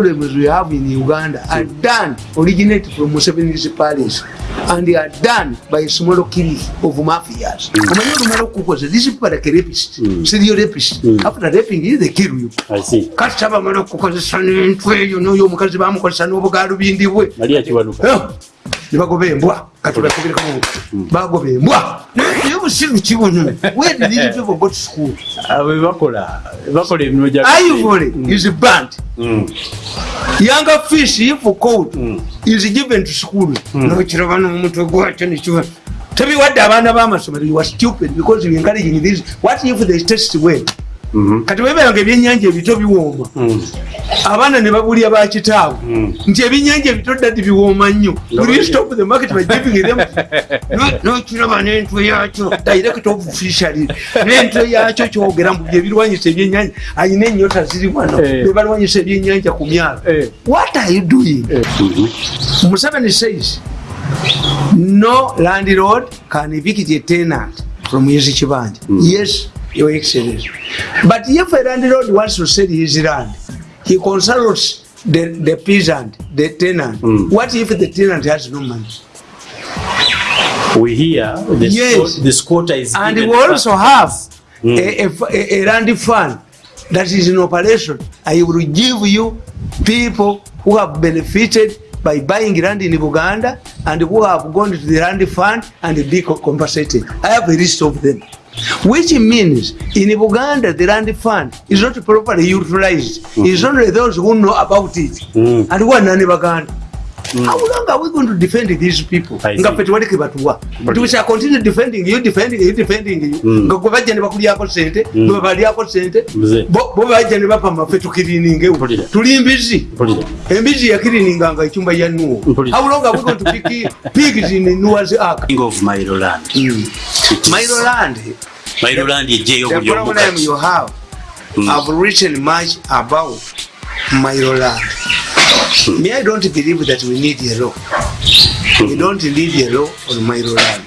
problems we have in Uganda are done originate from Museveni's palace and they are done by a small killing of mafias. Omanyi olumala okukoza these people are like a rapist, serial rapist. After raping you, they kill you. I see. Kati abamala okukozesa n'entwe eyo n'oyo omukazi bamukozesa n'obugaalubindi bwe. Maria Kiwanuka. Eh, ne bagoba embwa kati bakubirekamu bagoba embwa naye obusiru kibuno these people go to school. Abo bakola bakola emirimu gya ivory is burnt Mm. younger fish if caught Mm. is given to school. Nokiraba n'omutwe gwakyo nekiba tebiwadde abaana b'amasomero you are stupid because you encouraging this. What if they test well. Kati weberanga ebyenyanja ebito biwooma. Mm. abaana ne babulya bakitaabwe Mm. nti ebyenyanja ebito dadi biwooma nnyo. The market nokiraba n'entwe yakyo direct of fishery n'entwe yakyo kyogera mu byebirwanyisa ebyenyanja ayina enyota ziri wano. Eh. bebalwanyisa ebyenyanja ku myalo. Eh. what are you doing? Mhm. museveni says no landlord can evict a tenant from his kibanja. Yes your excellency. But if a landlord wants to sell his land he consults the, the peasant the tenant. Mm. what if the tenant has no money? We hear the, Yes. the squatter is and we also have Mm. a, a, a land fund that is in operation. I will give you people who have benefited by buying land in uganda and who have gone to the land fund and be co- compensated i have a list of them which means in uganda the land fund is not properly utilized it's only those who know about it Mm. and who are none baganda How long are we going to defend these people? Nga ffe tewali ke batuwa. We shall continue defending you, defending you, defending you. Mm. Nga gwe bajja ne bakulyako sente, gwe balyako sente, Mzee. bo bajja ne bapama ffe tukiriningewo. Mpulira. Tuli mbizi. Embizi yakirininganga ekyumba ya Nuwo. How long are we going to pick pigs in Noah's Ark? King of Mailoland. Land, Mailoland yejeyo the buli problem you omukati. have, I've written much about Milo land. Me, I don't believe that we need a law. We don't need a law on Milo land.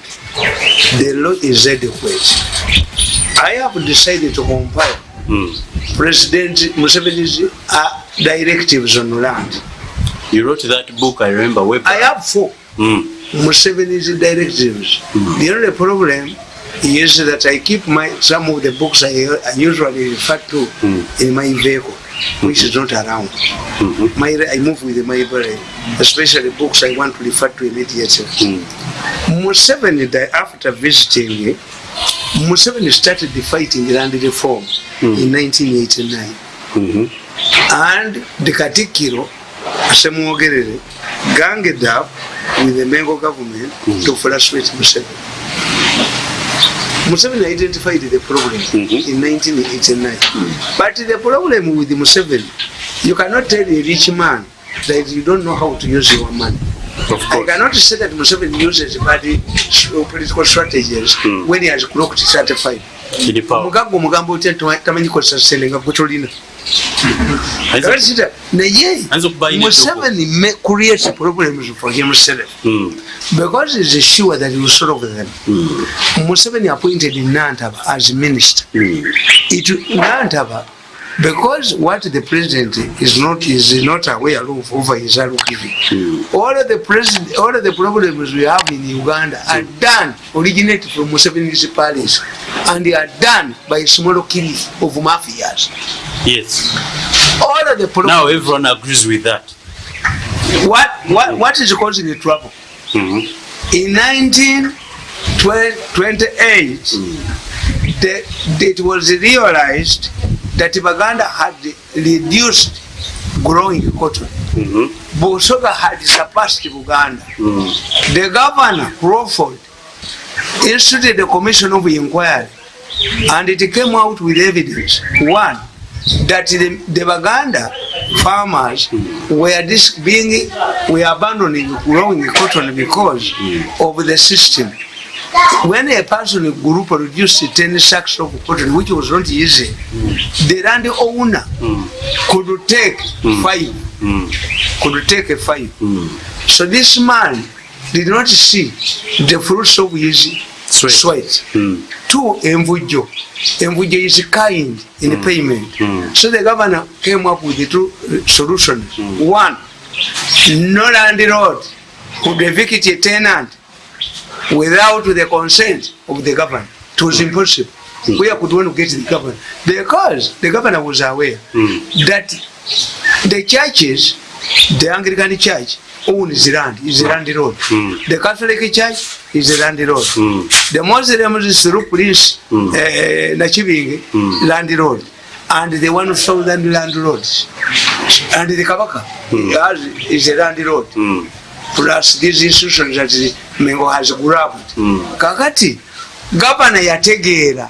The law is adequate. I have decided to compile Mm. President Museveni's uh, directives on land. You wrote that book, I remember. Way I back. have four Mm. Museveni's directives. The only problem is that I keep my some of the books I, I usually refer to hmm. in my vehicle, which is not around. Hmm. My, I move with my library, especially books I want to refer to immediately. Hmm. Museveni, di- after visiting, Museveni started the fighting land reform in 1989. Mhm. and the katikiro asemwogerere ganged up with the Mengo government to frustrate Museveni. Museveni identified the problem in 1989. But the problem with Museveni, you cannot tell a rich man that you don't know how to use your money. I cannot say that Museveni uses bad uh, political strategies when he has clocked 35. Kiri power. omugaga omugambo otya tamanyi kozesa sente nga gwe tolina naye Museveni ma- creates problems for himself Mm. because he's sure that he will solve them. Museveni appointed Nantaba as minister. Mm. It Nantaba because what the president is not is not aware of over his giving. All of the president, all of the problems we have in Uganda are done originate from Museveni's palace, and they are done by small killing of mafias. Yes. All of the problems. Now everyone agrees with that. what what what is causing the trouble? Mhm. In 1928, the, it was realized that Baganda had reduced growing cotton. Mm -hmm. Busoga had surpassed Buganda. Mm. -hmm. The governor, Crawford, instituted a commission of inquiry and it came out with evidence. One, that the, the Baganda farmers were this being were abandoning growing cotton because of the system. When a person group produced 10 sacks of cotton, which was not easy, the land owner could take five, Mm. could take a five. Mm. So this man did not see the fruits of his Sweat. sweat Mm. two envujjo envujjo is kind in payment so the governor came up with the two solutions one no landlord could evict a tenant without the consent of the governor it was impossible. Where could one get the governor because the governor was aware that the churches the anglican church owns land is a landlord the catholic church is a landlord the muslims through police uh, nachibinge landlord and the one thousand landlords and the kabaka has, is a landlord plus these institutions that the mengo has grabbed. Kakati gavana yategeera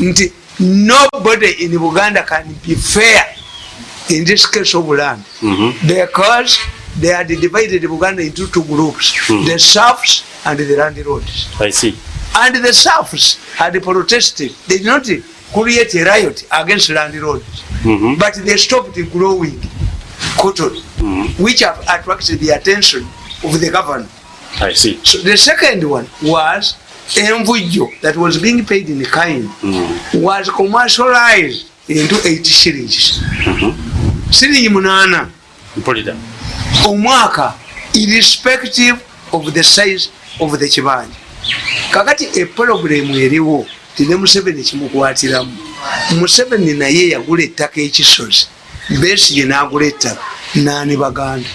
nti nobody in buganda can be fair in this case of land. Because they had divided buganda into two groups the serfs and the landlords I see. and the serfs had protested. They did not create a riot against landlords Mhm. but they stopped growing cotton which have attracted the attention of the governor I see. so the second one was envujjo that was being paid in kind was commercialized into 8 shillings siringi munana. Mpulira. omwaka irrespective of the size of the kibanja. Kakati eprogremu eriwo tine museveni kimukwatiramu. Museveni naye yagula ettaka ekisozi. Besige nagula ettaka nani baganda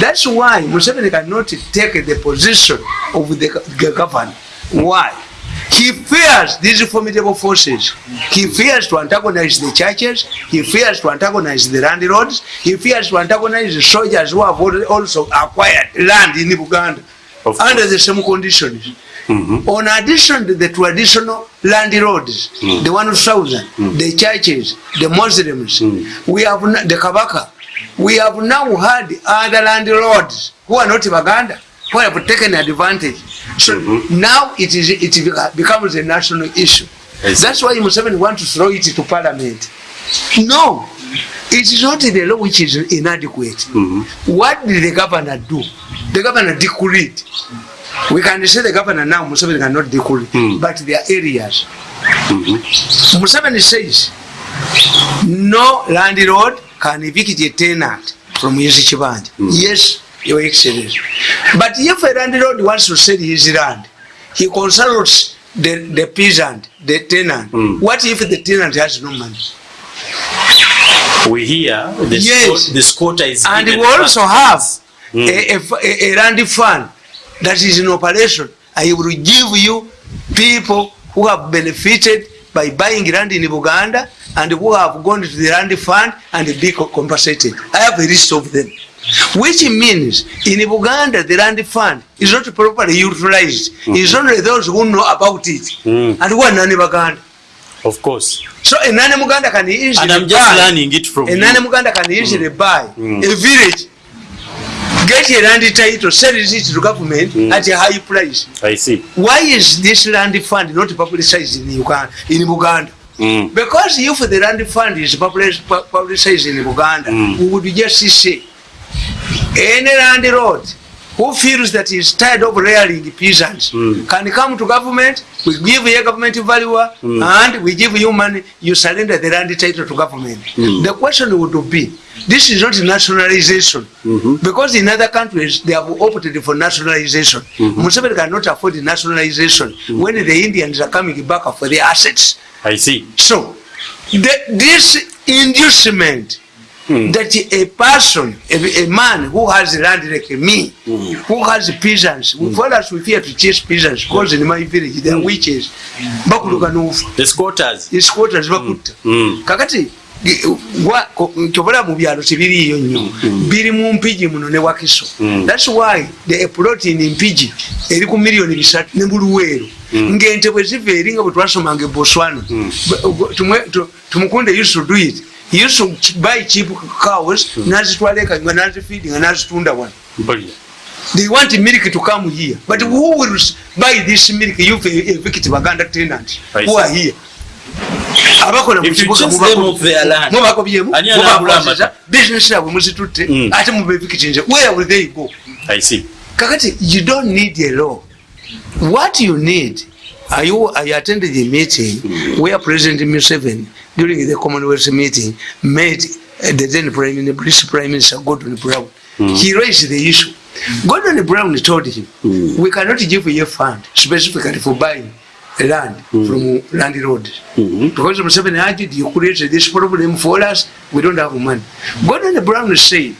thats why museveni cannot take the position of the the governor why he fears these formidable forces he fears to antagonize the churches he fears to antagonize the landlords he fears to antagonize the soldiers who have also acquired land in buganda Of under course. the same conditions mm -hmm. on addition to the traditional landlords the 1000 mm -hmm. the churches the muslims mm -hmm. we have the kabaka we have now had other landlords who are not baganda who have taken advantage. So now it is it becomes a national issue. See. that's why museveni want to throw it to parliament. No it is not the law which is inadequate. What did the governor do? The governor decreed. We can say the governor now museveni cannot decree but there are areas. Museveni says no landlord can evict a tenant from his kibanja yes your excellency. But if a landlord wants to sell his land he consults the, the peasant the tenant. What if the tenant has no money? We hear the, Yes. the squatter is and we also back. have a, a, a land fund that is in operation. I will give you people who have benefited by buying land in buganda and who have gone to the land fund and be co- compensated. I have a list of them. Which means in buganda the land fund is not properly utilized. It's only those who know about it. And who are nani baganda. Of course. so a nani muganda can easily And I'm just buy- learning it from a you. nani muganda can easily buy. A village get a land title sell it to government at a high price I see. why is this land fund not publicized in uganda in buganda Mm. because if the land fund is public- pu- publicized in buganda we would just say any landlord who feels that he is tired of rearing peasants? Can come to government we give a government valuer and we give you money you surrender the land title to government. The question would be this is not nationalization. Because in other countries they have opted for nationalization. Museveni cannot afford nationalization when the indians are coming back for their assets. I see. so the, this inducement that a person, a, a man who has land like me, who has peasants, mm. for us we fear to chase peasants because in my village there are witches. Bakuluka nufa. The squatters. The squatters bakutta. Mm. Kakati kyobola mu byalo tebiriiyo nnyo. Biri mu mpigi muno ne wakiso. Thats why the plot in mpigi eri ku miliyoni bisatu ne buluweero ng'ente bwe ziva eri nga bwe twasomanga e botswana tumukunde used ch- buy cheap cows nazitwala eka nga nazifeedinga nazitunda wano they want milk to come here? But who will buy this milk you evict baganda tenants I who are here? Abakola mu If you kibuga chase mubako- them off their land, mubakobyemu ani anaagula mubakwasiza amata? bizinesi yabwe muzitutte. Mm. ate mubevikitinze where will they go? Kakati you don't need a law. What you need I, I attended the meeting where President Museveni, during the Commonwealth meeting, met uh, the then Prime Minister, British Prime Minister Gordon Brown. He raised the issue. Gordon Brown told him, we cannot give you a fund specifically for buying land from landlords. Because Museveni argued, you created this problem for us, we don't have money. Gordon Brown said,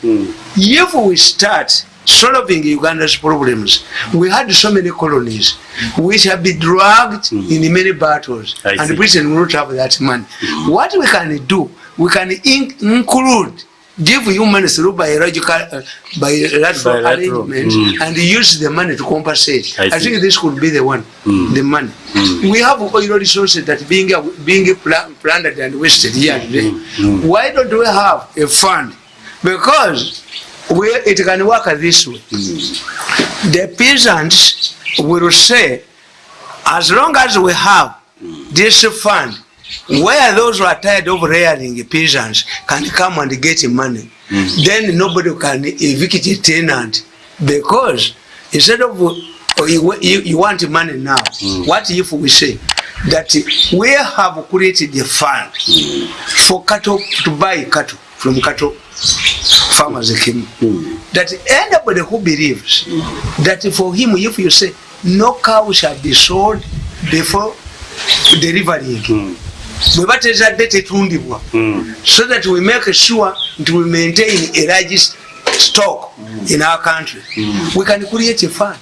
if we start solving Uganda's problems. We had so many colonies which have been dragged mm. in many battles, I and see. Britain will not have that money. Mm. What we can do, we can in include, give you money through biological, uh, bilateral, Bilateral, arrangements, mm. and use the money to compensate. I I, think this could be the one, the money. We have oil resources that being being pla- plundered and wasted here and there. Why don't we have a fund? Because it can work this way. The peasants will say, as long as we have this fund, where those who are tired of rearing peasants can come and get money, then nobody can evict a tenant because instead of uh, you, you, you want money now, what if we say that we have created a fund for cattle to buy cattle from cattle farmers came. That anybody who believes that for him if you say no cow shall be sold before delivering bwe batezadde tetundibwa so that we make sure nti we maintain a large stock in our country. We can create a fund.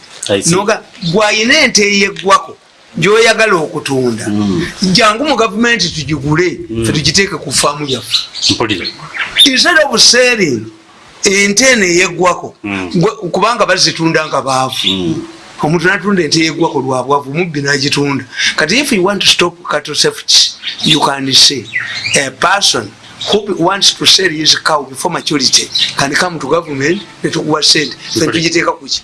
Noga gwayina ente eyeggwako gyoyagala okutunda. Jangu mu gavumenti tugigule fetugiteeke ku faamu yaffe. Instead of selling ente eno eyeggwako Mm. gwe- kubanga bazitunda nga baavu. Omuntu natunda ente yeggwako lwabwavu mubbi nagitunda. Kati if you want to stop cattle theft you can say a person who wants to sell his cow before maturity can come to government netukuwa sente fe tugiteeka kuki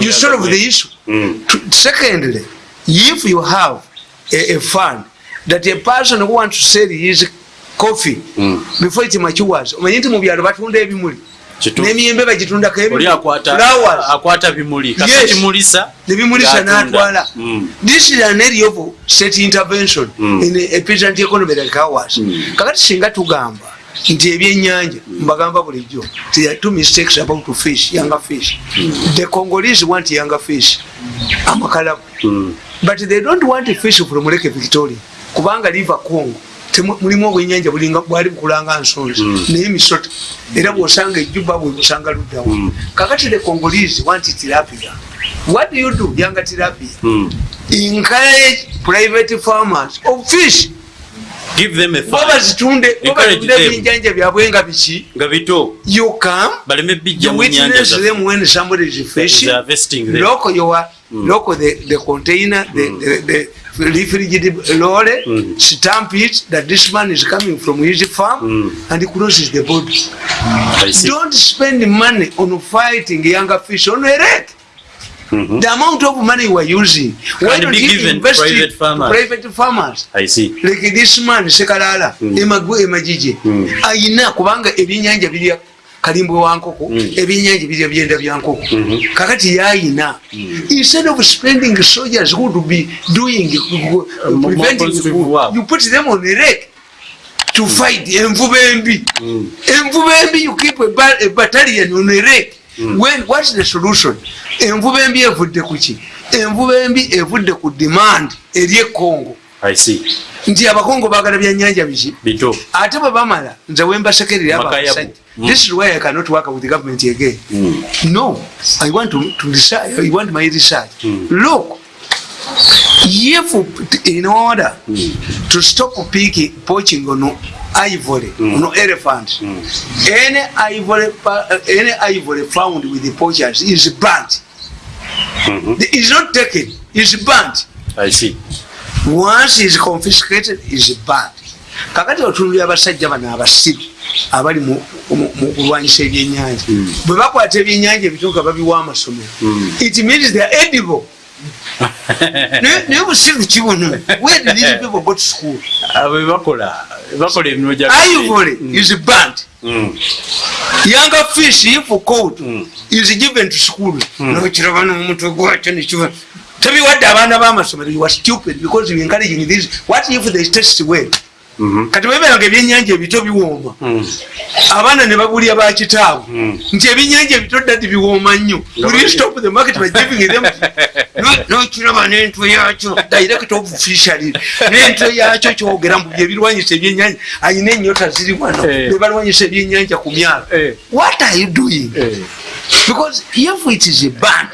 you solve the issue. Mm. Secondly if you have a, a fund that a person who wants to sell his coffee Mm. before it matures omanyi nti mu byalo batunda ebimuli n'emiyembe bagitundako akwata bimuli. Yes. kasakimulisa nebimulisa n'atwala Mm. this is an area of state intervention Mm. in a peasant economy like ours. Kakati singa tugamba nti ebyenyanja mbagamba bulijjo two mistakes about fish younger fish the congolese want younger fish amakalabu Mm. but they don't want fish from lake victoria kubanga liver congo mulimu obwenyanja bulinga bwali bukulanga nsonzi. Naye misota era bwosanga ejuba bwe busanga luddawa kakati the congolese want tilapia. What do you do? Yanga tilapia. Mm. encourage private farmers of fish. Give them a bo fund bazitunde bo Encourage batunde them. ebyenjanja byabwe nga biki? Nga bito. You come you witness them when somebody is fishing lock your lock the, the container the, the, the refrigerated lorry stamp it that this man is coming from his farm and he closes the body see. don't spend money on fighting younger fish on a wreck the amount of money you are using why don't you invest private farmers. private farmers? I see. like this man sekalala emagwe emagije ayina kubanga ebyenyanja birya kalimbwe wankoko ebyenyanja birya byenda byankoko kakati yayina. Instead of spending soldiers who would be doing more preventing positive work. you put them on a wreck to fight envuba embi. Envuba embi you keep a, ba- a battalion on a wreck when what's the solution? Envuba embi evudde ku ki? Envuba embi evudde ku demand eri ekongo. Nti abakongo bagala byannyanja biki bito ate bwe bamala nze wembasekerera abasajja this is why i cannot work with the government again mm. no i want to, to research, i want my research mm. look if in order mm. to stop picking, poaching on ivory mm. on elephant mm. any ivory uh, any ivory found with the poachers is burnt mm -hmm. is not taken is burnt I see. Once is confiscated is bad. Kakati otunulira abasajja bano abasiru abali mu kulwanyisa ebyenyanja bwe bakwata ebyenyanja ebituuka babiwa amasomero. It means they are edible. Naye- busiru kibuno. Where did these people go to school? Abo bakola emirimu ivory is burnt Mm. younger fish if caught is given to school. Nokiraba n'omutwe gwakyo nekiba tobiwadde abaana b'amasomero you are stupid because you encouraging this. What if they test well? Mhm. kati weberanga ebyenyanja ebito biwooma. Mm. abaana ne babulya bakitaabwe Mm. nti ebyenyanja ebito dadi biwooma nnyo. Stop the market by giving them? No- nokiraba n'entwe yakyo direct of fishery n'entwe yakyo kyogera mbu byebirwanyisa ebyenyanja ayina enyota ziri wano. Eh. bebalwanyisa ebyenyanja ku myalo. Eh. what are you doing? Eh. because if it is a band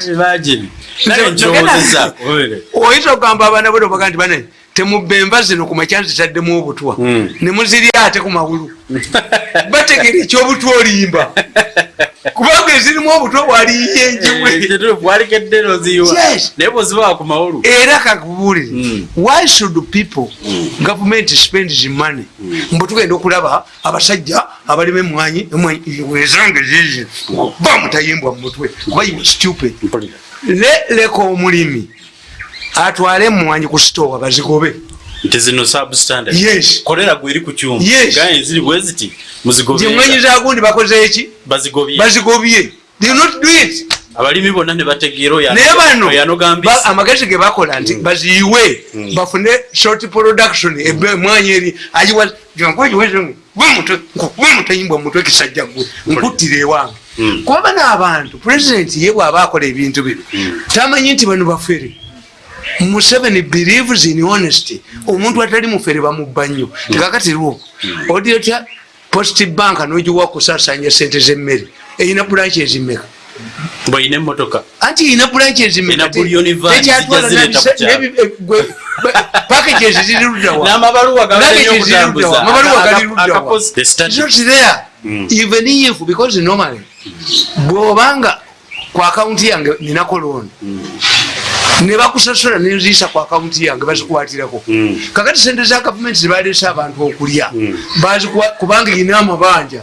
Oyinza okugamba abaana bo baga nti bane temubba enva zino ku makya zitaddemu obutwa. Mm. ne muzirya ate ku mawulu bategera ekyobutwa olimba kubanga ezirimu obutwa bwaliyiye Eh, bwozibaa ku mawulu. Era kakubuulire Mm. why should people government spends money? Mbu tugenda okulaba abasajja abalima emwanyi wezange zizi ba mutayimbwa mu mutwe kuba are stupid. Leka omulimi atwale emwanyi ku sitowa bazigobe nti zino substandard. Yes. kolera gweri ku kyuma. Yes. gaye ziri bwe ziti nti muzigobye emwanyi zagundi bakoze eki bazigobye. Bazigobye. They not do it. Abalimi bonna ne bategeera oyo naye bano ba- yanogambisa amagezi ge bakola nti baziyiwe bafune short production emwanyi eri. Ayiwa museveni believes in honesty. Omuntu atali mufere bamubba nnyo. Tekakatirwo odi otya? Post bank nogiwa kusasanya sente zemmere. Eyina bulanki ezimeka? Bweine emotoka anti yina bulanki Ena bullion van zijja zireeta ku kyalo. pakeges ziri luddawa n'amabaluwa Luggage ziri luddawa amabaluwa gali luddawa The study. It's not there. even if because normally bwobanga ku akawunti yange ninako looni nebakusasula nenziisa ku akawunti yange bazikwatirako Mm. kakati sente za gavumenti zibalese abantu okulya Bazikuwa- kubanga ina amabanja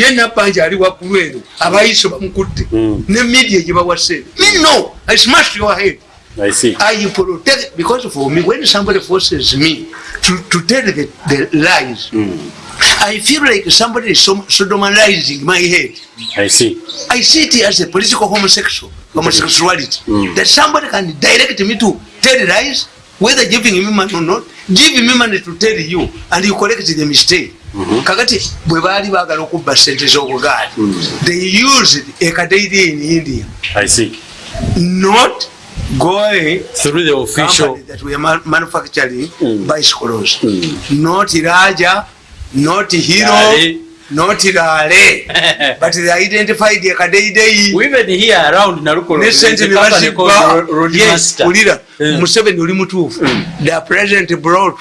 ye nabanja ali waggulu eno abayiso bamukutte. Mm. ne media gyebawase no i smash your head. I see. I protect because for me when somebody forces me to, to tell the, the lies I feel like somebody is sodomizing my head I see. I see it as a political homosexual homosexuality Mm. that somebody can direct me to tell lies whether giving me money or not give me money to tell you and you correct the mistake kakati bwe baali baagala okubba sente z'obugaali they used ekadeidi in india I see. not going Through the official. that we are manufacturing mm. bicycles mm. not raja not hero Rale. not rale but they identified ekadeidei We even here around Narukolo. ne sente a Ro- yes ulira Mm. museveni oli mutuufu. The president brought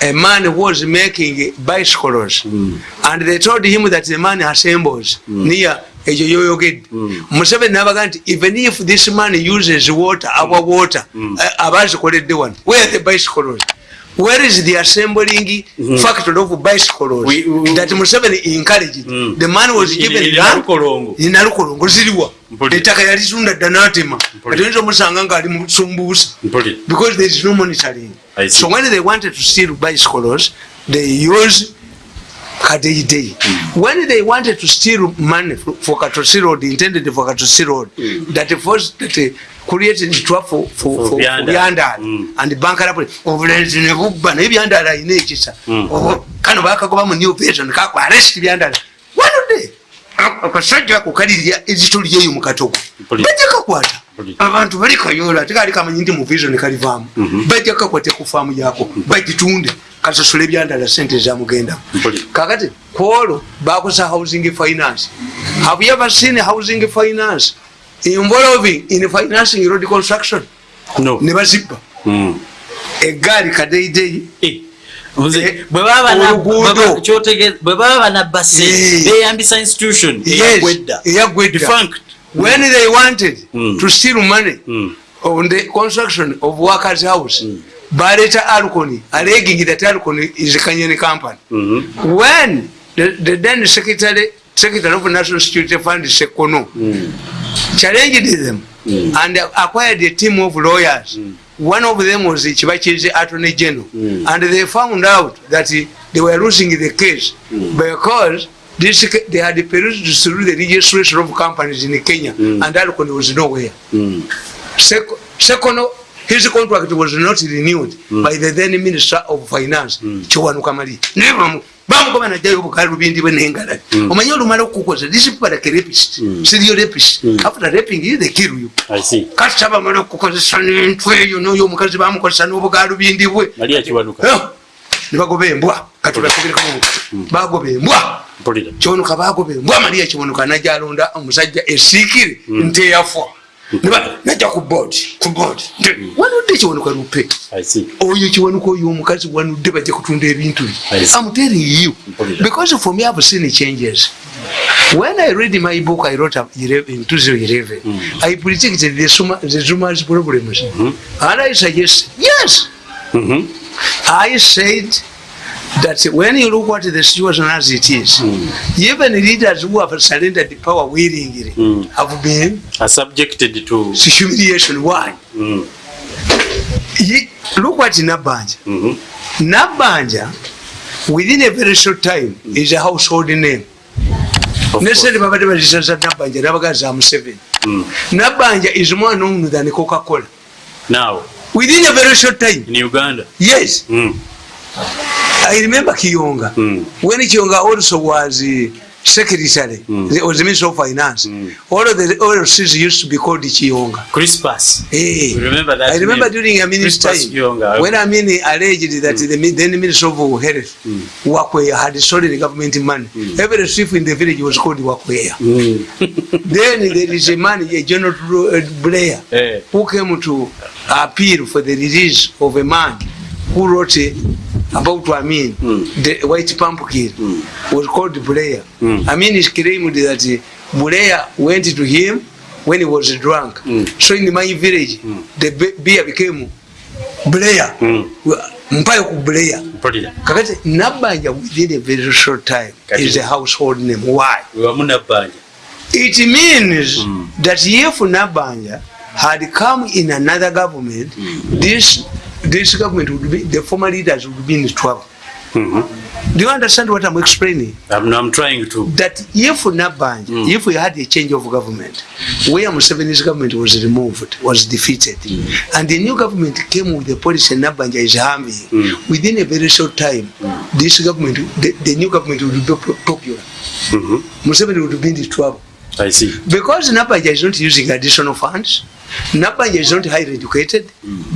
a man who was making bicycles. And they told him that the man assembles near ekyo yoyogedde. Museveni nabaga nti even if this man uses water our water eh, abazikoledde wano where the bicycles where is the assembling factory of bicycles? We- we- that museveni encouraged. The man was In- given in land Nalukolongo. inalukolongo ziriwa Mpulira. ettaka yalitunda dda n'atema Mpulira. atiyinza omusanga ngaali musumbuusa Mpulira. because there is no monitoring. So when they wanted to steal bicycles they use kadeidei. When they wanted to steal money for Katosi road intended for Katosi road that was that uh, created trap for for For byandala Mm. and bankara obulenzi ne bubba naye byandala ayina ekisa Mm. Obo- kano bakagoba mu new version kako arrest byandala wanode akasajja ako kalirya ezito lyeyo mu katogo. Mpulira. bajja kakwata. Mpulira. abantu bali kayola tekali kamanyi nti mu vision kalivaamu bajja kakwate ku faamu yako bagitunde kasasula ebyandala sente zamugendamu Mpulira. kakati kwolwo bakosa housing finance. Have you ever seen housing finance? Involving in financing road construction. No. ne bazibba Mm. egaali kadeidei Eh, Eh, bwe baba banabba sente beyambisa institution eyagwedda. When they wanted Mm. to steal money Mm. on the construction of workers house baleta alconi alleging that alconi is a Kenyan company Mhm. when the, the then secretary secretary of national security fund sekono challenged them and acquired a team of lawyers. One of them was chibachize attorney general. And they found out that they were losing the case because this, they had perused through the registration of companies in Kenya and Alcon was nowhere. Mm. Sec- second his contract was not renewed by the then minister of finance kiwanuka mali naye bamu- bamugoba najjayo obukala lubindi bwe nengalali omanye olumala okukukoza this people like a rapist seriyo rapist. After raping you they kill you. I see. kati tabamala okukozesa n'entw eyo n'oyo omukazi bamukozesa n'obugaala lubindi bwe. Maria Kiwanuka. Eh, nebagoba embwa kati bakubirekamu bagoba embwa Mpulira. kiwanuka bagoba embwa mariya kiwanuka najja alonda omusajja esiikire nteyafa Neba- najja ku board ku board. Nti, wanudde kiwanuka lupe? Oyo kiwanuka oyo omukazi wanudde bajja kutunda ebintu bye. I'm telling you because for me I've seen changes. When I read my book I wrote up 11 in 2011 I predicted the Zuma- the Zuma's problems and I suggested yes. Mhm. I said that when you look at the situation as it is, mm. even leaders who have surrendered the power willingly Mm. have been Are subjected to. humiliation. Why? Mm. He, Look at Nabanja. Mm -hmm. Nabanja, within a very short time, mm. is a household name. Course. babadde bazisaza nabanja nabagaza museveni Mm. nabanja is more known than coca-cola Now, within a very short time in Uganda. yes Mm. I remember Kiyonga. Mm. When Kiyonga also was uh, secretary, Mm. the- was the minister of finance. Mm. All of the OLCs used to be called Kiyonga. Crispus. Hey. You remember that I remember name? during a minister time, Kiyonga. when I mean alleged that mm. the then minister of health mm. Wakweya had stolen the government money. Mm. Every chief in the village was called Wakweya. Mm. then there is a man, a General uh, Blair, hey. who came to appeal for the release of a man who wrote uh, about Amin, Mm. the white pumpkin, was called Blair. Mm. Amin is claimed that uh, Blair went to him when he was drunk. Mm. So in my village, the be- beer became Blair. Mm. Mpayo ku. Mpulira. Kakati Nabanja within a very short time Kati- is a household name. Why? Nabbanja. It means Mm. that if Nabanja had come in another government, this this government would be the former leaders would be in trouble. Mhm. Do you understand what I'm explaining? I'm, I'm trying to. That if Nabanja, Mm. if we had a change of government, where Museveni's government was removed, was defeated, and the new government came with the policy Nabanja is harming, Mm. within a very short time, this government, the, the new government would be po- popular. Mhm. Museveni would be in trouble. I see. Because Nabanja is not using additional funds, Nabanja is not highly educated,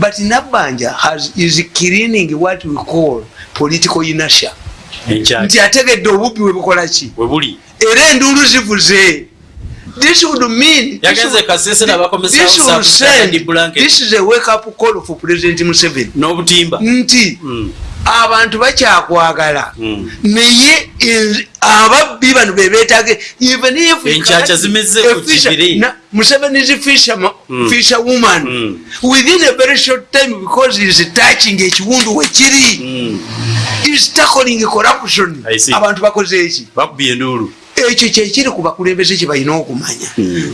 but Nabanja has is cleaning what we call political inertia. Nti ategedde obubbi we bukola ki? We buli. Era enduulu zivuze. This would mean this would- n'abakomesa this would send- this is a wake up call for President Museveni. N'obutimba. Nti Mm. Abantu bakyakwagala. Mm. naye en- ababbi bano fisher- na- Museveni is a fisherman- fisher woman. Mm. within a very short time because is touching ekiwundu wekiri Mm. is tackling corruption. Abantu bakoze eki? Ekyo kyekiri ku bakulembeze kye balina okumanya.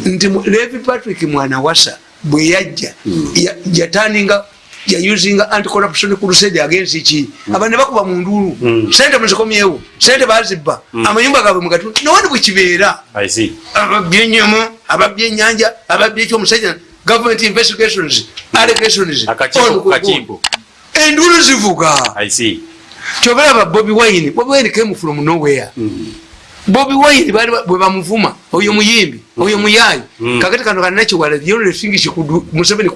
Nti levi patrick mwana wasa bwe yajja ya- yataninga yayuzinga anticorruption crusade agensi ki? Aba ne bakuba mu ndulu Mm. sente muzikomyewo sente bazibba. Amayumba gaabwe mugatundu nowani bwe kibeera. I see. ababbi ennyama ababbi ennyanja ababbi ekyomusajja government investigations allegations Akakiiko on- ku kakiiko. endulu zivuga. I see. kyobalaba bobi wine bobi wine came from nowhere. Bobi wine bali ba- bwe bamuvuma oyo muyimbi oyo muyayi Mm. kakati kano she could do- museveni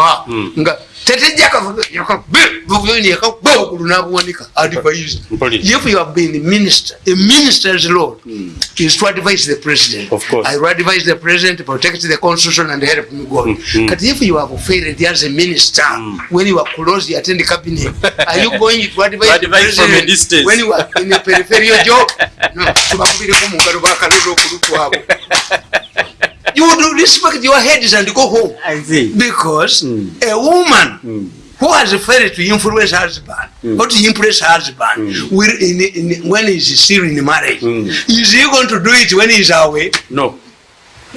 her Mm. nga tetejja yakagbaokulu nabuwanika advise if you have been minister a minister's mm. is to advise the president. Of course. i will advise the president to protect the constitution and help me god Mm. but if you have failed as a minister when you are close you attend cabinet. Are you going to advise, the from a president distance. when you are in a peripheral job? No tubakubireko mu bakalulu kulutu okulutwabo you would respect your heads and go home I see. because Mm. a woman Mm. who has failed to influence her husband or to impress her husband will in, in, when he is still in marriage Mm. is he going to do it when he is away No.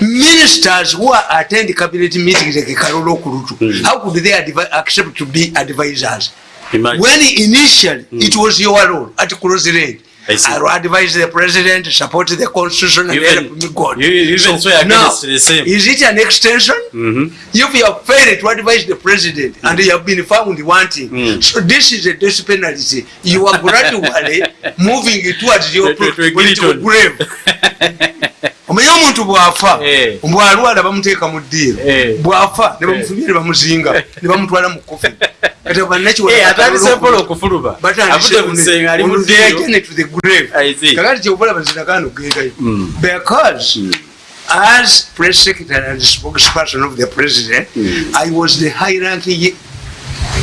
ministers who are attend cabinet meetings like Karolo Kurutu, Mm. how could they advi- accept to be advisors? Imagine. When initially it was your role at close range, I will advise the president, support the constitution, and Even- help me God. you- even so now, the same. is it an extension? Mhm. If you have failed to advise the president and you have been found wanting, Mm. so this is a death penalty. You are gradually moving towards your To- to- to political grave. omanyi omuntu bwafa Eh. bwalwala bamuteeka mu ddiiro Eh. bwafa ne bamufumya ne bamuzinga ne bamutwala mu kofi kati Eh, mpola see. kakati kyobalaba zinagano gendayo Mm. because as press secretary and spokesperson of the president i was the high ranking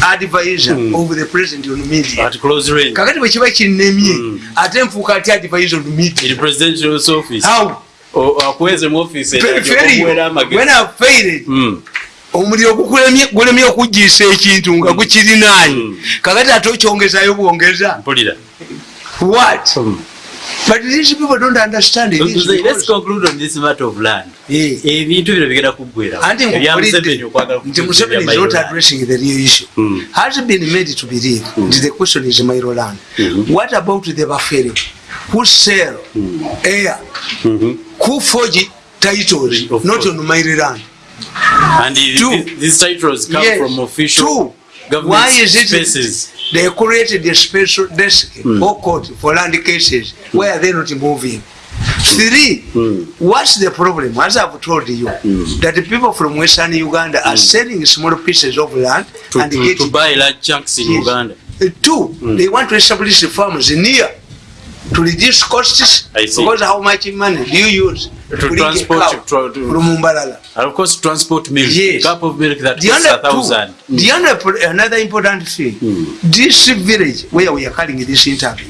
advisor of the president on media. At close range. Kakati bwe kiba kinnemye ate nfuuka ati advisor on media. In presidential office. How? O- akuweze mu office Failure. okuwera when amagezi. i failed Mm. omuliro gulemye okuggiisa ekintu nga Mm. kakati ate okyongezayo bwongeza. Mpulira what but these people don't understand So, so, let's conclude on this matter of land Eh. ebintu bino bigenda kuggwera anti ebya nkubuulidde museveni is not addressing the real issue Mm. has been made to believe nti the question is Mairo land Mhm. what about the bafere who sell air Mhm. who forge titles Of not course. on Mairo land and the- Two. the- these titles come Yes. from official Two. Government Why is it spaces they created a special desk or court for land cases? Why are they not moving? Three, what's the problem? As I've told you, that the people from Western Uganda are selling small pieces of land to, and to, to getting. buy large chunks in Yes. uganda Uh, Two, they want to establish farms near to reduce costs. Because how much money do you use To a transport- cow to- to- from Mumbalala? and of course transport milk Yes. cup of milk that The costs a other two, thousand the other pro- another important thing, this village where we are calling this interview,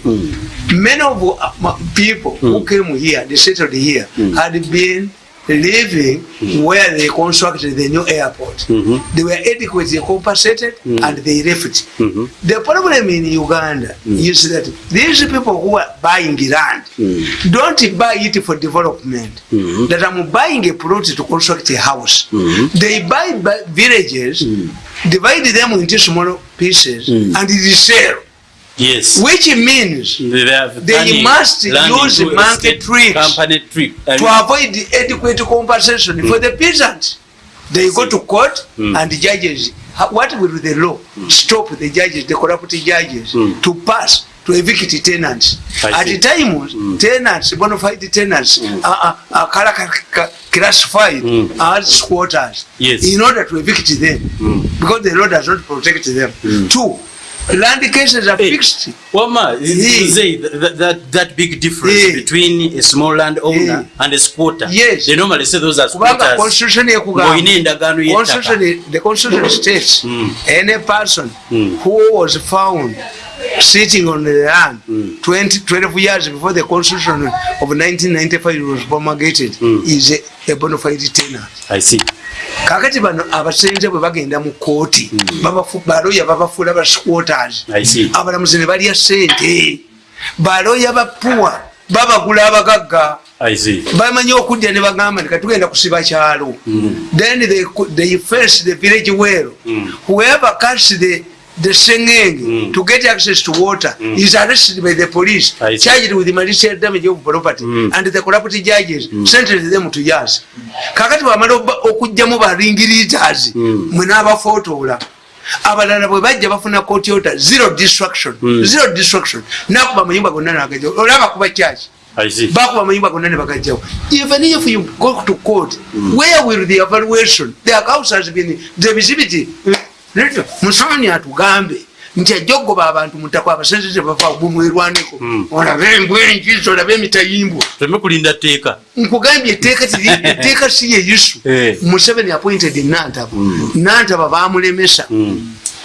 many of uh, people who came here, they settled here, had been living where they constructed the new airport. They were adequately compensated and they left. The problem in Uganda is that these people who are buying land don't buy it for development. That I'm buying a plot to construct a house. They buy bu- villages, divide them into small pieces, and resell. Yes. Which means they, They turning must use state tricks company trick I to avoid the adequate compensation for the peasants. They go to court and the judges, ha- what will the law stop the judges, the corrupt judges, to pass to evict tenants? I At see. times, tenants, bona fide tenants, are, are, are ca- classified as squatters Yes. in order to evict them. Because the law does not protect them. Two, land cases are Hey. fixed. Wama, Yeah. you say that, that, that big difference Yeah. between a small land owner Yeah. and a squatter. Yes. They normally say those are kubanga squatters. constitution endagaano y'ettaka. Constitution- the constitution states any person who was found sitting on the land 20, 12 years before the constitution of 1995 was promulgated is a, a bona fide tenant I see. Kakati bano abasenze bwe bagenda mu kooti babafu- baloya babafuula ba squatters I see. abalamuzi ne balya sente baloya bapuwa babagula abagagga. Bamanyi okudda ne bagamba nti katugenda kusiba kyalo. Then they, they face the village well. Whoever cuts the the sengenge to get access to water is arrested by the police. Charged with malicious damage of property and the corrupt judges sentence them to years kakati bamala oba- okugjamu baringiritas mwe n'abafotoola abalala bwe bajja bafuna kotyota zero destruction zero destruction. Nakuba amayumba gonna nagaja olaba kuba kyaki bakuba amayumba gonna ne bagajjawo. Even if you go to court where will the evaluation? The house has been the visibility Leto, musooni atugambe nti ajja okugoba abantu mutako abasenze tebava gumwerwaneko olabe embwenjizo olabe emitayimbwa. Tuleme kulinda tteeka. nkugambye etteeka tiri etteeka si ye isu Eh. museveni appointed nantaba nantaba bamulemesa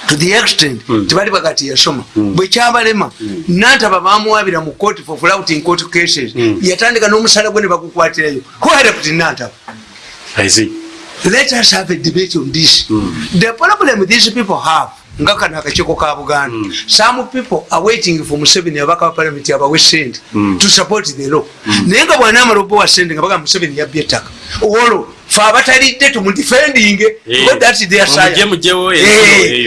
to the extent tebali bagati yasoma. Bwe kyabalema nantaba bamuwabira mu court for flouting court cases. Yatandika n'omusala gwe ne bagukwatirayo who helped nantaba I see. Let us have a debate on this. The problem these people have nga kano akakiiko ka buganda. Mm. some people are waiting for museveni abaka wa parliament abawe sente mm. to support the law. Mm. naye nga bwanamala obawa sente nga baga museveni yabbye ettaka olwo fe abatalidde tumudefending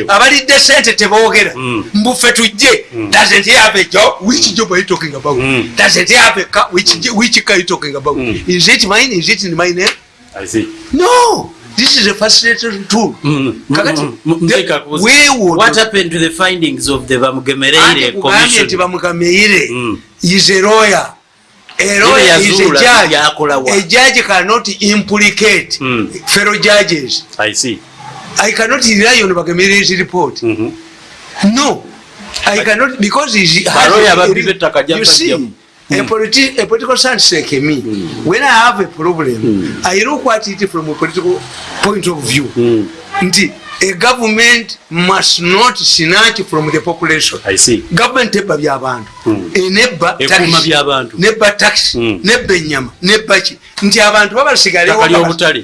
abalidde sente tebogera mm. mbufe tujje. Mm. doesn't have a job. Which job are you talking about? Mm. doesn't have a car. Which, which car are you talking about? Mm. is it mine? Is it in my name I see. no this is a facilitator tool mm. kakati mm. mm. we would what happened to the findings of the bamugemereire commission nti bamugemereire mm. is a lawyer a lawyer is a judge a judge cannot implicate mm. fellow judges i see i cannot rely on bagemereire's report mm -hmm. no i cannot because he has a, you see Mm. A, politi a political science like me, mm. when I have a problem, mm. I look at it from a political point of view. Mm. A government must not snatch from the population. I see. Government eba byabantu. Mm. Eneba taxi. Neba taxi. Mm. Neba nyama. Neba chi. Nti abantu baba sigale wa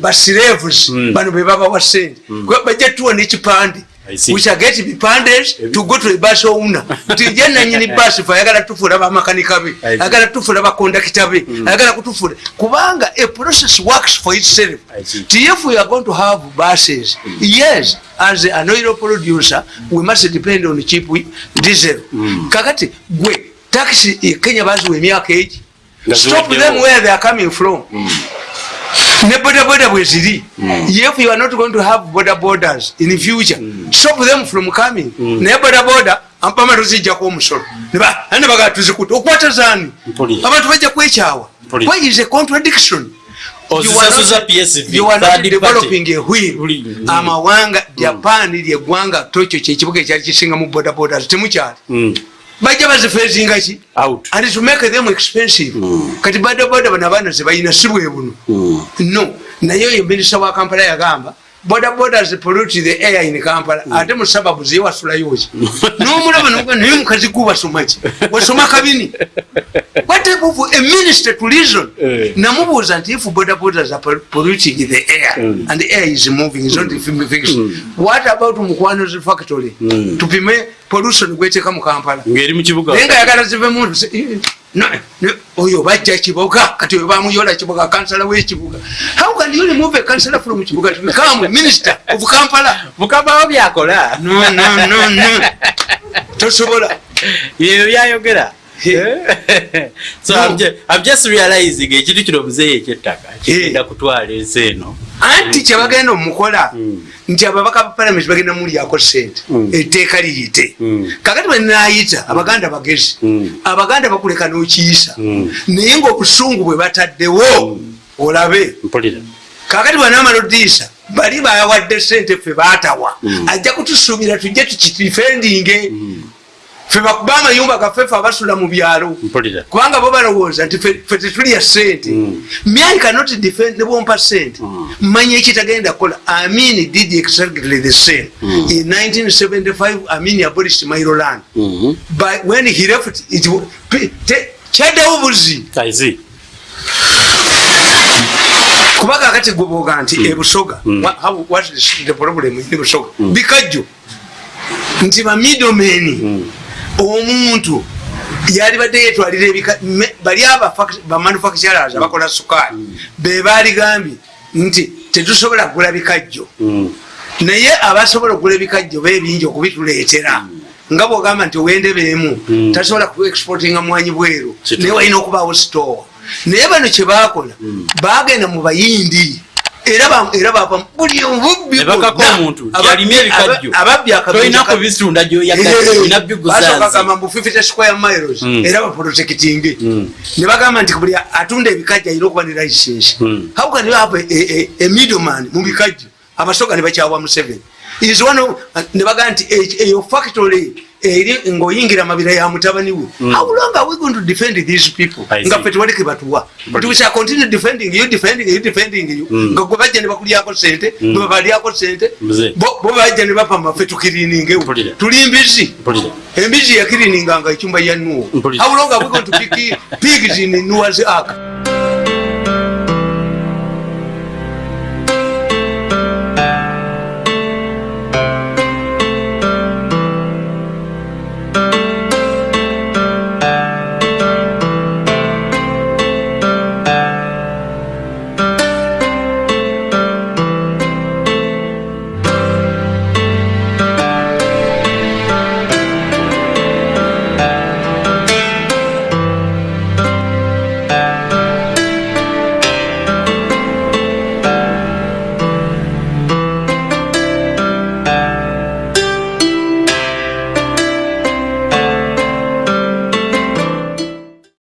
ba slaves. Mm. Bano beba wa send. Mm. Budget tuwa ni chipandi. We shall get bipandage to go to a bus owner. Nti je nanyini bus fa ayagala tufula bamakanika be ayagala tufula bakondakita be mm. ayagala kutufula. Kubanga a process works for itself. If we are going to have buses mm. yes as an oil producer we must depend on cheap diesel. Mm. kakati gwe taxi kenya baziwa emyaka egi stop them where they are coming from ne boda boda bwe ziri if you are not going to have border borders in the future mm. stop them from coming. Ne naye boda boda ampama tuzijjako omusolo ane bagaa tuzikuta okwata zaani abantu bajja kwekyawa why is a contradiction? Amawanga japan lyeggwanga tokyo kyekibuga ekyali kisinga mu boda borders temukyali bajja bazifeezinga ki and to make them expensive. Mm. kati bodaboda bano abaana zebalina si bwe buno. Mm. no. Naye oyo minisita wa kampala yagamba bodaboda zipollute the air in kampala. Mm. ate mu sababu ziye wasulayoki nomulaba naye mukazi gubasomaki wasoma kabini. Of a minister to reason? Eh. namubuuza nti if bodabodas are polluting the air mm. and the air is moving is not mm. what about mukwanozi factory? Tupime pollution gweteka mu kampala. Naye nga yagala zivemu oyo bajja kibuga kati oyo bamuyola kibuga kansala wekibuga. How can you remove a councillor from kibuga to become minister of kampala. Mukambawo byakola. No no no no. Tosobola. Ebyo byayogera so I'm just, I'm just realizing ekintu kino muzeeyo ekyettaka kigenda kutwala ensi eno. Anti kyebagenda omukola mm. nti ababaka ba palamenti bagenda mulyako sente mm. etteeka liyite. Mm. kakati bwenayita abaganda bagezi. Abaganda bakuleka nokiyisa naye ngaobusungu bwe bataddewo olabe. Kakati bwenamala odiisa bali bawadde sente ffe batawa ajja kutusuubira tujje tukidifendinge fe bakuba amayumba gaffe fe abasula mu byalo. Kubanga bo balowooza nti fe tetulya sente myai cannot defend nebwompa sente manya ekitagenda kukola. Amin did exactly the same. In 1975 amin abolished mairoland but when he left it kyaddewo buzi kubanga akati gwoboga nti ebusoga what is the problem in busoga? Bikajjo. Nti bamidomeni omuntu yali badde yetwalira bali abamanufacturers abakola sukaali bebaligambye nti tetusobola kugula bikajjo. Naye abasobola okugula ebikajjo bebingi okubituleetera. Nga bwogamba nti owendebeemu tasobola kuexportinga mwanyi bweru naye walina okubaawo store. Naye bano kyebakola bagenda mu bayindi era bava buli obubbibagamba era baprotectinge nebagamba nti buli atunda ebikajjo alina okuba ne license. How can you have a middleman mu bikajjo? Abasoga ne bakyawa museveni nebagamba nti eyo factory eri ngaoyingira mabira ya mutabani we mm. how long are we going to defend these people? Nga fe tewali kebatuwa we shall continue defending you defending you defending you. Mm. nga gwe bajja ne bakulyako sente mm. bwe babalyako sente bo bajja ne bapama fe tukiriningewo tuli mbizi. Embizi yakirininganga ecyumba ya nuwo how long are we going to pick pigs in nuwa's ark